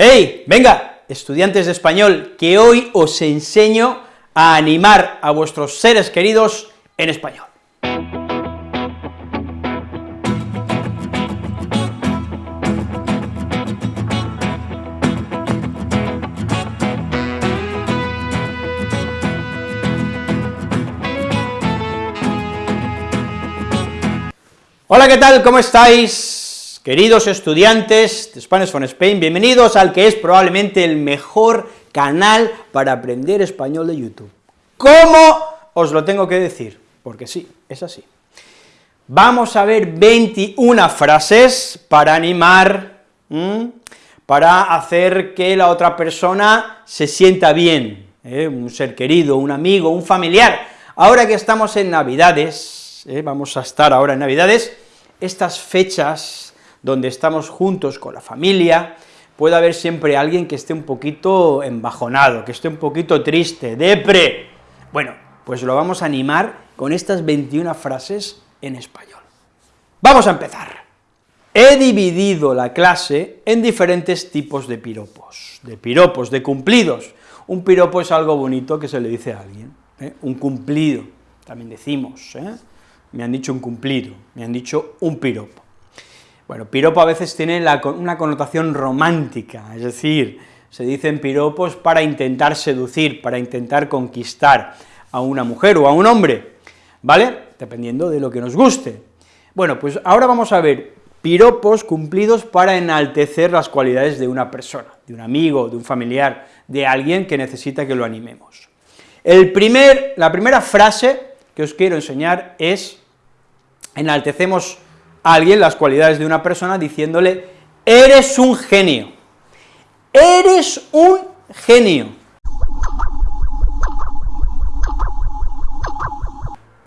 ¡Hey! Venga, estudiantes de español, que hoy os enseño a animar a vuestros seres queridos en español. Hola, ¿qué tal? ¿Cómo estáis? Queridos estudiantes de Spanish from Spain, bienvenidos al que es probablemente el mejor canal para aprender español de YouTube. ¿Cómo os lo tengo que decir? Porque sí, es así. Vamos a ver 21 frases para animar, para hacer que la otra persona se sienta bien, ¿eh? un ser querido, un amigo, un familiar. Ahora que estamos en Navidades, ¿eh? vamos a estar ahora en Navidades, estas fechas donde estamos juntos con la familia, puede haber siempre alguien que esté un poquito embajonado, que esté un poquito triste, depre. Bueno, pues lo vamos a animar con estas 21 frases en español. Vamos a empezar. He dividido la clase en diferentes tipos de piropos, de piropos, de cumplidos. Un piropo es algo bonito que se le dice a alguien, ¿eh? un cumplido, también decimos, ¿eh? me han dicho un cumplido, me han dicho un piropo. Bueno, piropo a veces tiene una connotación romántica, es decir, se dicen piropos para intentar seducir, para intentar conquistar a una mujer o a un hombre, ¿vale?, dependiendo de lo que nos guste. Bueno, pues ahora vamos a ver piropos cumplidos para enaltecer las cualidades de una persona, de un amigo, de un familiar, de alguien que necesita que lo animemos. El primer, la primera frase que os quiero enseñar es, enaltecemos alguien las cualidades de una persona diciéndole, eres un genio, eres un genio.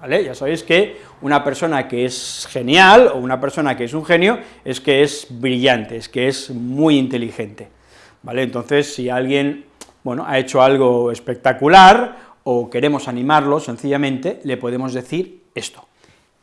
¿Vale? Ya sabéis que una persona que es genial, o una persona que es un genio, es que es brillante, es que es muy inteligente, ¿vale? Entonces, si alguien, bueno, ha hecho algo espectacular, o queremos animarlo, sencillamente, le podemos decir esto,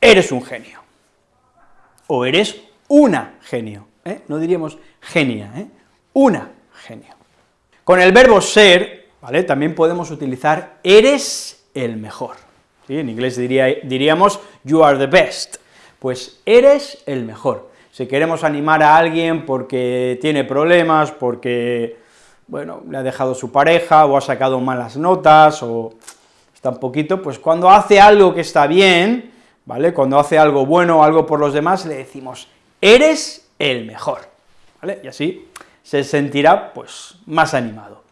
eres un genio o eres una genio, ¿eh? no diríamos genia, ¿eh? una genio. Con el verbo ser, ¿vale?, también podemos utilizar eres el mejor, ¿sí? en inglés diríamos you are the best, pues eres el mejor. Si queremos animar a alguien porque tiene problemas, porque, bueno, le ha dejado su pareja, o ha sacado malas notas, o está un poquito, pues cuando hace algo que está bien, ¿vale? Cuando hace algo bueno o algo por los demás, le decimos, eres el mejor. Y así se sentirá, pues, más animado,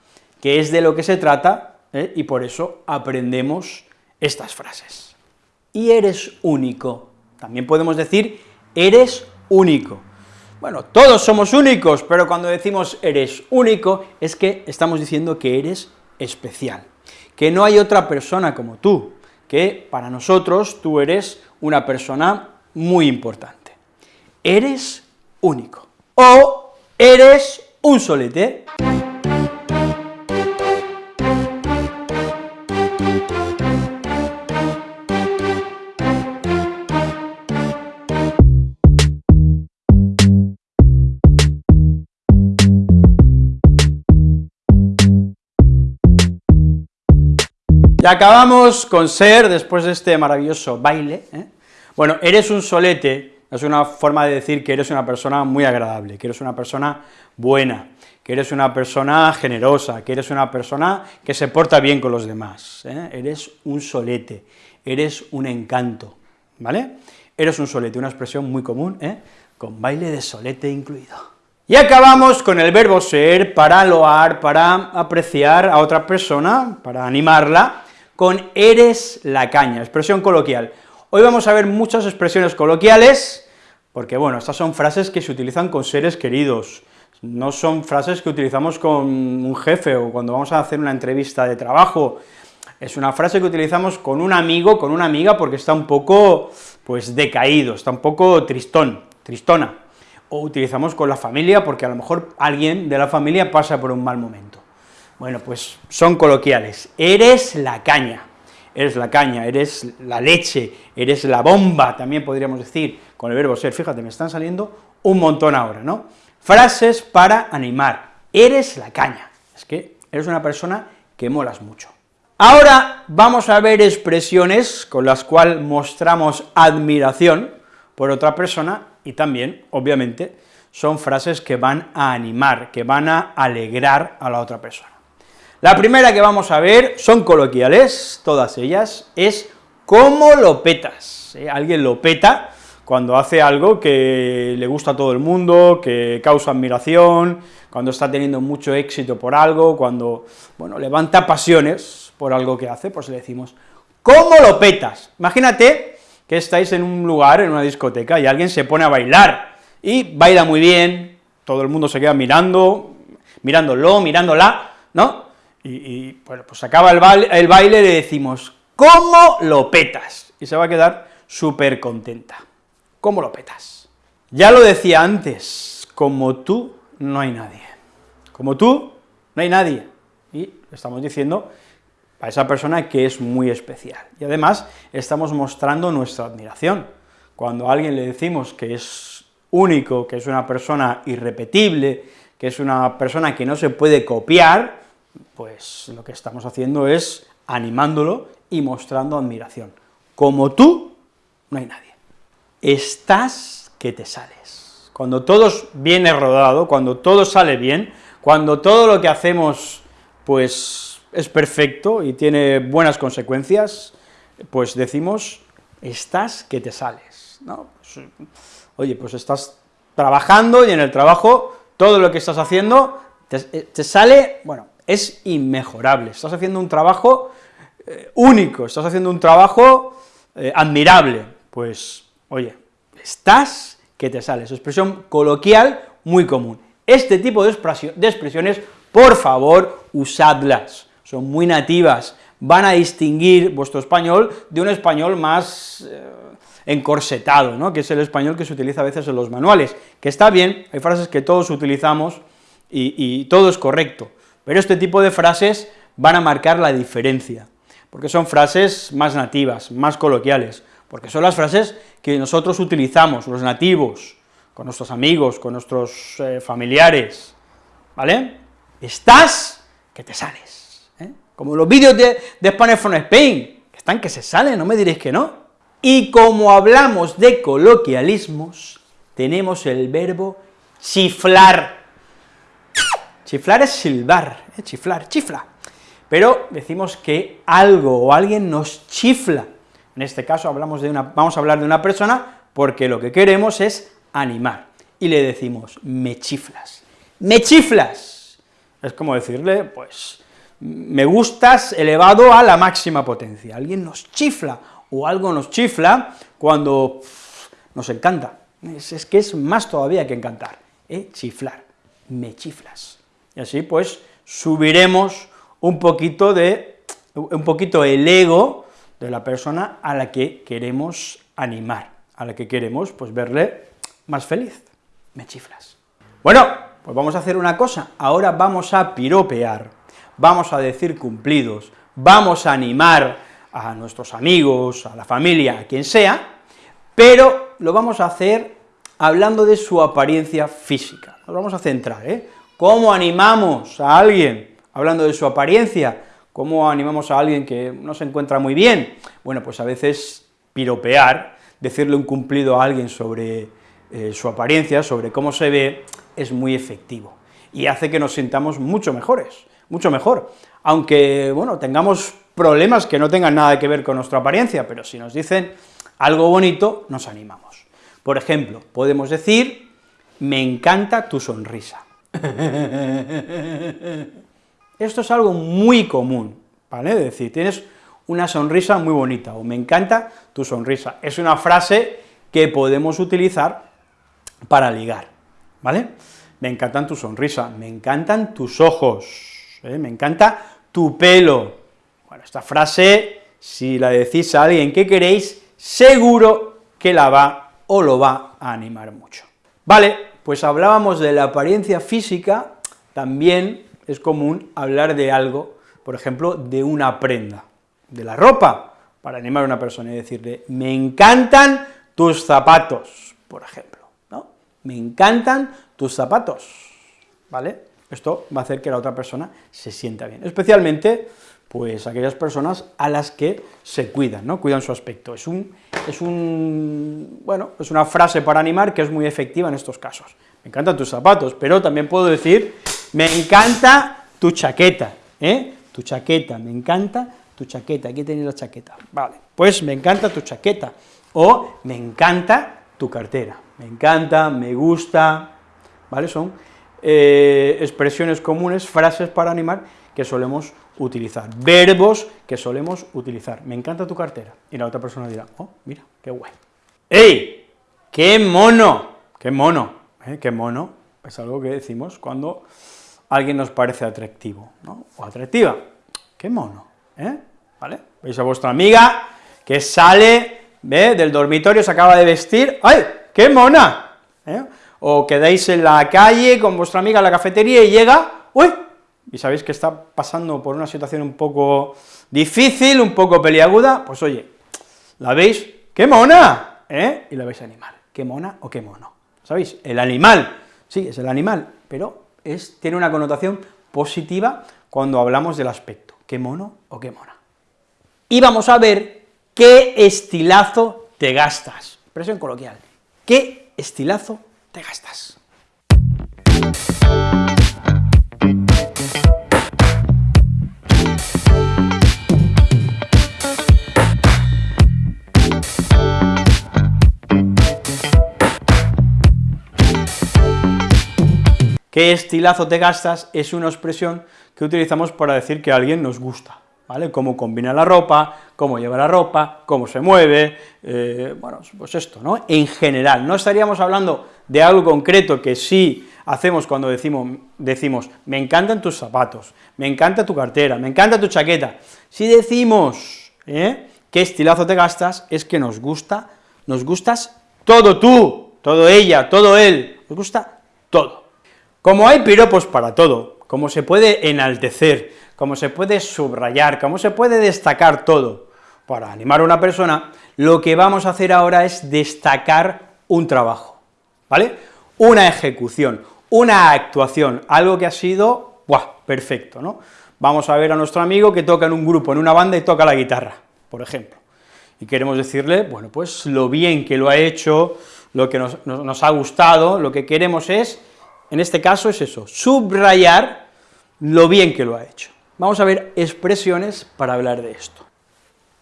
que es de lo que se trata, ¿eh? y por eso aprendemos estas frases. Y eres único, también podemos decir, eres único. Bueno, todos somos únicos, pero cuando decimos eres único, es que estamos diciendo que eres especial, que no hay otra persona como tú, que para nosotros tú eres una persona muy importante. Eres único. O eres un solete. Acabamos con ser, después de este maravilloso baile, ¿eh? bueno, eres un solete, es una forma de decir que eres una persona muy agradable, que eres una persona buena, que eres una persona generosa, que eres una persona que se porta bien con los demás, ¿eh? eres un solete, eres un encanto, ¿vale? Eres un solete, una expresión muy común, ¿eh? con baile de solete incluido. Y acabamos con el verbo ser para loar, para apreciar a otra persona, para animarla, con eres la caña, expresión coloquial. Hoy vamos a ver muchas expresiones coloquiales, porque bueno, estas son frases que se utilizan con seres queridos, no son frases que utilizamos con un jefe o cuando vamos a hacer una entrevista de trabajo, es una frase que utilizamos con un amigo, con una amiga, porque está un poco, pues, decaído, está un poco tristón, tristona, o utilizamos con la familia, porque a lo mejor alguien de la familia pasa por un mal momento. Bueno, pues son coloquiales. Eres la caña, eres la caña, eres la leche, eres la bomba, también podríamos decir, con el verbo ser. Fíjate, me están saliendo un montón ahora, ¿no? Frases para animar, eres la caña, es que eres una persona que molas mucho. Ahora vamos a ver expresiones con las cuales mostramos admiración por otra persona y también, obviamente, son frases que van a animar, que van a alegrar a la otra persona. La primera que vamos a ver, son coloquiales, todas ellas, es ¿cómo lo petas? ¿Eh? Alguien lo peta cuando hace algo que le gusta a todo el mundo, que causa admiración, cuando está teniendo mucho éxito por algo, cuando, bueno, levanta pasiones por algo que hace, pues le decimos, ¿cómo lo petas? Imagínate que estáis en un lugar, en una discoteca, y alguien se pone a bailar, y baila muy bien, todo el mundo se queda mirando, mirándolo, mirándola, ¿no? Y, bueno, pues acaba el baile, le decimos, ¿cómo lo petas? Y se va a quedar súper contenta. ¿Cómo lo petas? Ya lo decía antes, como tú no hay nadie. Como tú no hay nadie. Y estamos diciendo a esa persona que es muy especial. Y además estamos mostrando nuestra admiración. Cuando a alguien le decimos que es único, que es una persona irrepetible, que es una persona que no se puede copiar, pues lo que estamos haciendo es animándolo y mostrando admiración. Como tú, no hay nadie. Estás que te sales. Cuando todo viene rodado, cuando todo sale bien, cuando todo lo que hacemos, pues, es perfecto y tiene buenas consecuencias, pues decimos, estás que te sales, ¿no? Pues, oye, pues estás trabajando y en el trabajo todo lo que estás haciendo te, te sale, bueno, es inmejorable, estás haciendo un trabajo eh, único, estás haciendo un trabajo eh, admirable, pues, oye, estás que te sales, expresión coloquial muy común. Este tipo de, expresiones, por favor, usadlas, son muy nativas, van a distinguir vuestro español de un español más eh, encorsetado, ¿no? que es el español que se utiliza a veces en los manuales, que está bien, hay frases que todos utilizamos y todo es correcto, pero este tipo de frases van a marcar la diferencia, porque son frases más nativas, más coloquiales, porque son las frases que nosotros utilizamos, los nativos, con nuestros amigos, con nuestros eh, familiares, ¿vale? Estás que te sales, ¿eh? como los vídeos de, de Spanish from Spain, que están que se salen, no me diréis que no. Y como hablamos de coloquialismos, tenemos el verbo chiflar, Chiflar es silbar, ¿eh? chiflar, chifla. Pero decimos que algo o alguien nos chifla. En este caso hablamos de una, vamos a hablar de una persona porque lo que queremos es animar. Y le decimos, me chiflas, me chiflas. Es como decirle, pues, me gustas elevado a la máxima potencia. Alguien nos chifla, o algo nos chifla cuando nos encanta. Es, que es más todavía que encantar, ¿eh? chiflar, me chiflas y así pues subiremos un poquito de, un poquito el ego de la persona a la que queremos animar, a la que queremos pues verle más feliz, me chiflas. Bueno, pues vamos a hacer una cosa, ahora vamos a piropear, vamos a decir cumplidos, vamos a animar a nuestros amigos, a la familia, a quien sea, pero lo vamos a hacer hablando de su apariencia física, nos vamos a centrar, ¿eh? ¿Cómo animamos a alguien, hablando de su apariencia, cómo animamos a alguien que no se encuentra muy bien? Bueno, pues a veces piropear, decirle un cumplido a alguien sobre eh, su apariencia, sobre cómo se ve, es muy efectivo, y hace que nos sintamos mucho mejores, mucho mejor, aunque, bueno, tengamos problemas que no tengan nada que ver con nuestra apariencia, pero si nos dicen algo bonito, nos animamos. Por ejemplo, podemos decir, me encanta tu sonrisa. Esto es algo muy común, ¿vale? Es decir, tienes una sonrisa muy bonita, o me encanta tu sonrisa. Es una frase que podemos utilizar para ligar, ¿vale? Me encantan tu sonrisa, me encantan tus ojos, ¿eh? me encanta tu pelo. Bueno, esta frase, si la decís a alguien que queréis, seguro que la va o lo va a animar mucho. Vale, pues hablábamos de la apariencia física, también es común hablar de algo, por ejemplo, de una prenda, de la ropa, para animar a una persona y decirle, me encantan tus zapatos, por ejemplo, ¿no? Me encantan tus zapatos, ¿vale? Esto va a hacer que la otra persona se sienta bien, especialmente pues aquellas personas a las que se cuidan, ¿no?, cuidan su aspecto. Es un, es un, bueno, es una frase para animar que es muy efectiva en estos casos. Me encantan tus zapatos, pero también puedo decir, me encanta tu chaqueta, ¿eh?, tu chaqueta, me encanta tu chaqueta, aquí tenéis la chaqueta, vale, pues me encanta tu chaqueta, o me encanta tu cartera, me encanta, me gusta, ¿vale?, son eh, expresiones comunes, frases para animar que solemos utilizar, verbos que solemos utilizar. Me encanta tu cartera. Y la otra persona dirá, oh, mira, qué guay. ¡Ey! ¡Qué mono! ¡Qué mono! ¿Eh? ¡Qué mono! Es algo que decimos cuando alguien nos parece atractivo, ¿no? O atractiva. ¡Qué mono! ¿Eh? ¿Vale? Veis a vuestra amiga que sale ¿ve? del dormitorio, se acaba de vestir, ¡ay! ¡Qué mona! ¿Eh? O quedáis en la calle con vuestra amiga en la cafetería y llega, ¡uy! Y sabéis que está pasando por una situación un poco difícil, un poco peliaguda, pues oye, ¿la veis? ¡Qué mona! ¿Eh? Y la vais a animar, ¿qué mona o qué mono? ¿Sabéis? El animal, sí, es el animal, pero es, tiene una connotación positiva cuando hablamos del aspecto, qué mono o qué mona. Y vamos a ver qué estilazo te gastas, expresión coloquial, qué estilazo te gastas. ¿Qué estilazo te gastas? Es una expresión que utilizamos para decir que a alguien nos gusta, ¿vale? Cómo combina la ropa, cómo lleva la ropa, cómo se mueve, eh, bueno, pues esto, ¿no? En general, no estaríamos hablando de algo concreto que sí hacemos cuando decimos, decimos, me encantan tus zapatos, me encanta tu cartera, me encanta tu chaqueta. Si decimos, ¿eh? qué estilazo te gastas, es que nos gusta, nos gustas todo tú, todo ella, todo él, nos gusta todo. Como hay piropos para todo, como se puede enaltecer, como se puede subrayar, como se puede destacar todo para animar a una persona, lo que vamos a hacer ahora es destacar un trabajo, ¿vale? Una ejecución, una actuación, algo que ha sido, ¡buah!, perfecto, ¿no? Vamos a ver a nuestro amigo que toca en un grupo, en una banda y toca la guitarra, por ejemplo, y queremos decirle, bueno, pues lo bien que lo ha hecho, lo que nos, nos ha gustado, lo que queremos es en este caso es eso, subrayar lo bien que lo ha hecho. Vamos a ver expresiones para hablar de esto.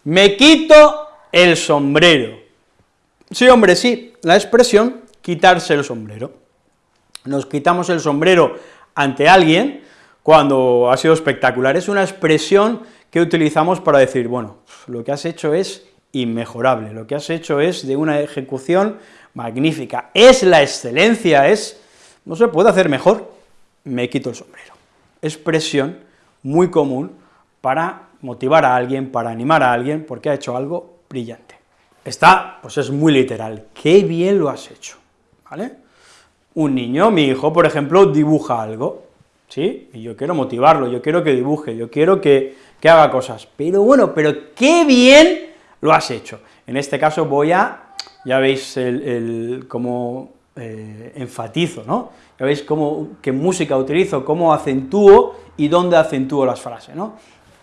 Me quito el sombrero. Sí, hombre, sí, la expresión quitarse el sombrero. Nos quitamos el sombrero ante alguien cuando ha sido espectacular. Es una expresión que utilizamos para decir, bueno, lo que has hecho es inmejorable, lo que has hecho es de una ejecución magnífica, es la excelencia, es no se puede hacer mejor, me quito el sombrero. Expresión muy común para motivar a alguien, para animar a alguien, porque ha hecho algo brillante. Está, pues es muy literal, qué bien lo has hecho, ¿vale? Un niño, mi hijo, por ejemplo, dibuja algo, ¿sí? Y yo quiero motivarlo, yo quiero que dibuje, yo quiero que, haga cosas, pero bueno, pero qué bien lo has hecho. En este caso voy a, ya veis el, el como eh, enfatizo, ¿no? Ya veis cómo, qué música utilizo, cómo acentúo y dónde acentúo las frases, ¿no?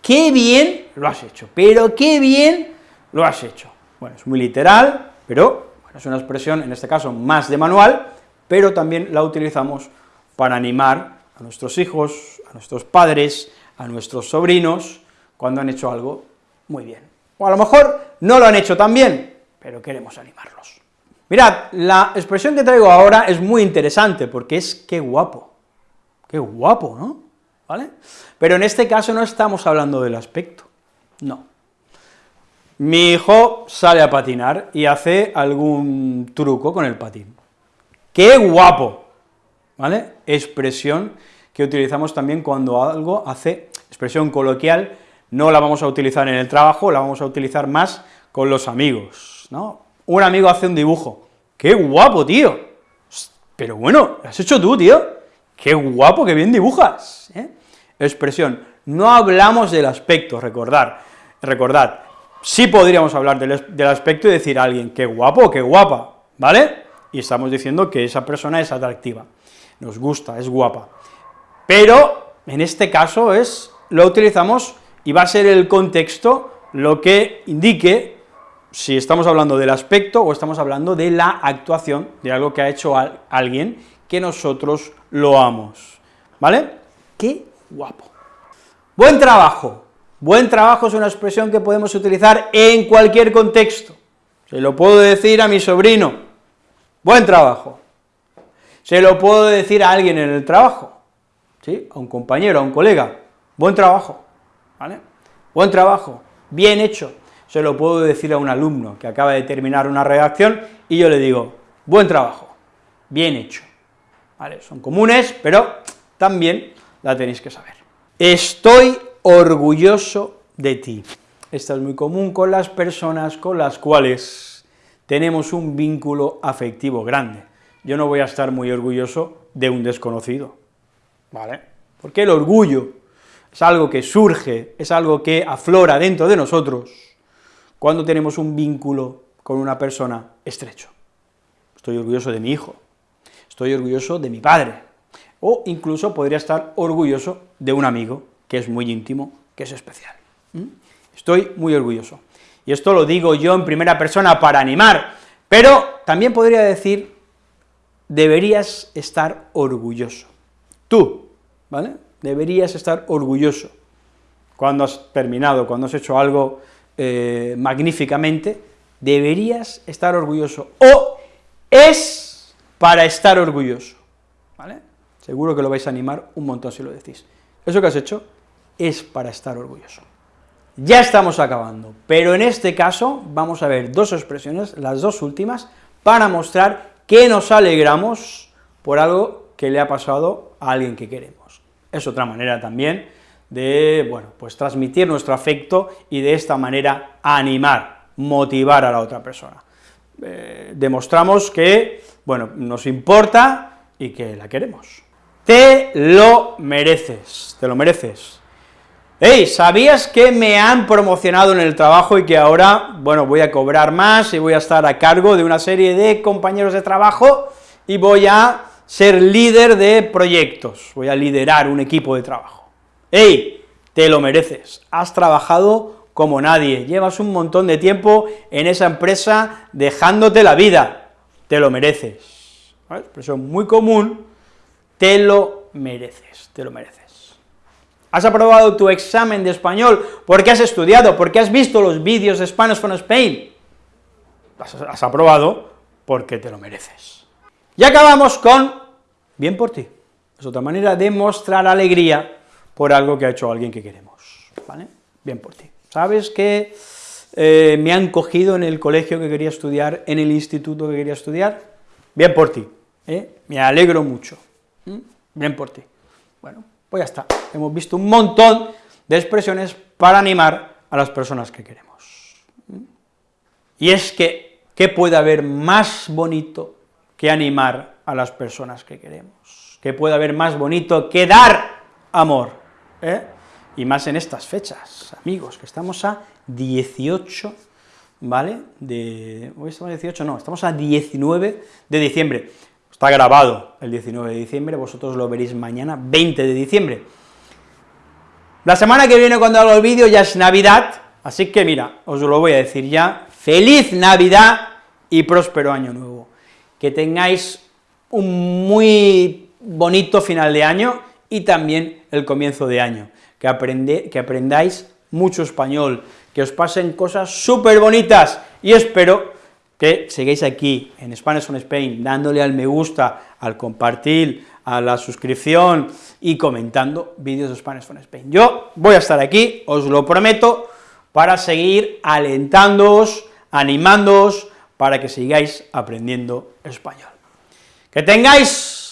¡Qué bien lo has hecho! Pero qué bien lo has hecho. Bueno, es muy literal, pero es una expresión, en este caso, más de manual, pero también la utilizamos para animar a nuestros hijos, a nuestros padres, a nuestros sobrinos, cuando han hecho algo muy bien. O a lo mejor no lo han hecho tan bien, pero queremos animarlos. Mirad, la expresión que traigo ahora es muy interesante, porque es qué guapo, qué guapo, ¿no? ¿Vale? Pero en este caso no estamos hablando del aspecto, no. Mi hijo sale a patinar y hace algún truco con el patín. ¡Qué guapo! ¿Vale? Expresión que utilizamos también cuando algo hace, expresión coloquial, no la vamos a utilizar en el trabajo, la vamos a utilizar más con los amigos, ¿no? Un amigo hace un dibujo, ¡qué guapo, tío! Pero bueno, lo has hecho tú, tío, ¡qué guapo, qué bien dibujas! ¿eh? Expresión, no hablamos del aspecto, recordar, recordad, sí podríamos hablar del, del aspecto y decir a alguien, qué guapo, qué guapa, ¿vale? Y estamos diciendo que esa persona es atractiva, nos gusta, es guapa. pero en este caso es, lo utilizamos y va a ser el contexto lo que indique si estamos hablando del aspecto o estamos hablando de la actuación, de algo que ha hecho alguien que nosotros lo amos, ¿vale? ¡Qué guapo! Buen trabajo. Buen trabajo es una expresión que podemos utilizar en cualquier contexto. Se lo puedo decir a mi sobrino, buen trabajo. Se lo puedo decir a alguien en el trabajo, ¿sí? a un compañero, a un colega, buen trabajo, ¿vale? Buen trabajo, bien hecho. Se lo puedo decir a un alumno que acaba de terminar una redacción y yo le digo, buen trabajo, bien hecho. Son comunes, pero también la tenéis que saber. Estoy orgulloso de ti. Esta es muy común con las personas con las cuales tenemos un vínculo afectivo grande. Yo no voy a estar muy orgulloso de un desconocido, ¿vale? Porque el orgullo es algo que surge, es algo que aflora dentro de nosotros cuando tenemos un vínculo con una persona estrecho. Estoy orgulloso de mi hijo, estoy orgulloso de mi padre, o incluso podría estar orgulloso de un amigo que es muy íntimo, que es especial. Estoy muy orgulloso. Y esto lo digo yo en primera persona para animar, pero también podría decir, deberías estar orgulloso. Tú, ¿vale? Deberías estar orgulloso cuando has terminado, cuando has hecho algo eh, magníficamente, deberías estar orgulloso, o es para estar orgulloso, ¿vale? Seguro que lo vais a animar un montón si lo decís. Eso que has hecho es para estar orgulloso. Ya estamos acabando, pero en este caso vamos a ver dos expresiones, las dos últimas, para mostrar que nos alegramos por algo que le ha pasado a alguien que queremos. Es otra manera también de, bueno, pues transmitir nuestro afecto y de esta manera animar, motivar a la otra persona. Eh, demostramos que, bueno, nos importa y que la queremos. Te lo mereces, te lo mereces. Hey, ¿sabías que me han promocionado en el trabajo y que ahora, bueno, voy a cobrar más y voy a estar a cargo de una serie de compañeros de trabajo y voy a ser líder de proyectos, voy a liderar un equipo de trabajo? Hey, te lo mereces, has trabajado como nadie, llevas un montón de tiempo en esa empresa dejándote la vida, te lo mereces. ¿Vale? Expresión muy común, te lo mereces, te lo mereces. ¿Has aprobado tu examen de español porque has estudiado, porque has visto los vídeos de Spanish from Spain? Has, has aprobado porque te lo mereces. Y acabamos con bien por ti. Es otra manera de mostrar alegría por algo que ha hecho alguien que queremos, ¿vale? Bien por ti. ¿Sabes que eh, me han cogido en el colegio que quería estudiar, en el instituto que quería estudiar? Bien por ti, ¿eh? me alegro mucho. Bien por ti. Bueno, pues ya está. Hemos visto un montón de expresiones para animar a las personas que queremos. Y es que, ¿qué puede haber más bonito que animar a las personas que queremos? ¿Qué puede haber más bonito que dar amor? ¿Eh? Y más en estas fechas, amigos, que estamos a 18, ¿vale? De, hoy estamos a 18, no, estamos a 19 de diciembre. Está grabado el 19 de diciembre, vosotros lo veréis mañana, 20 de diciembre. La semana que viene, cuando hago el vídeo, ya es Navidad, así que mira, os lo voy a decir ya, ¡Feliz Navidad y próspero Año Nuevo! Que tengáis un muy bonito final de año y también el comienzo de año, que, aprende, que aprendáis mucho español, que os pasen cosas súper bonitas, y espero que sigáis aquí en Spanish on Spain, dándole al me gusta, al compartir, a la suscripción y comentando vídeos de Spanish on Spain. Yo voy a estar aquí, os lo prometo, para seguir alentándoos, animándoos, para que sigáis aprendiendo español. Que tengáis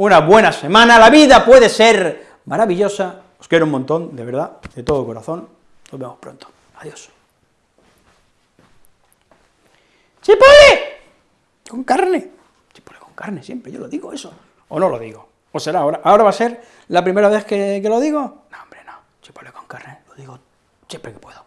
una buena semana, la vida puede ser maravillosa, os quiero un montón, de verdad, de todo corazón, nos vemos pronto, adiós. ¡Chipole! Con carne. Chipole con carne, siempre, yo lo digo eso. ¿O no lo digo? ¿O será ahora? ¿Ahora va a ser la primera vez que, que lo digo? No, hombre, no. Chipole con carne, lo digo siempre que puedo.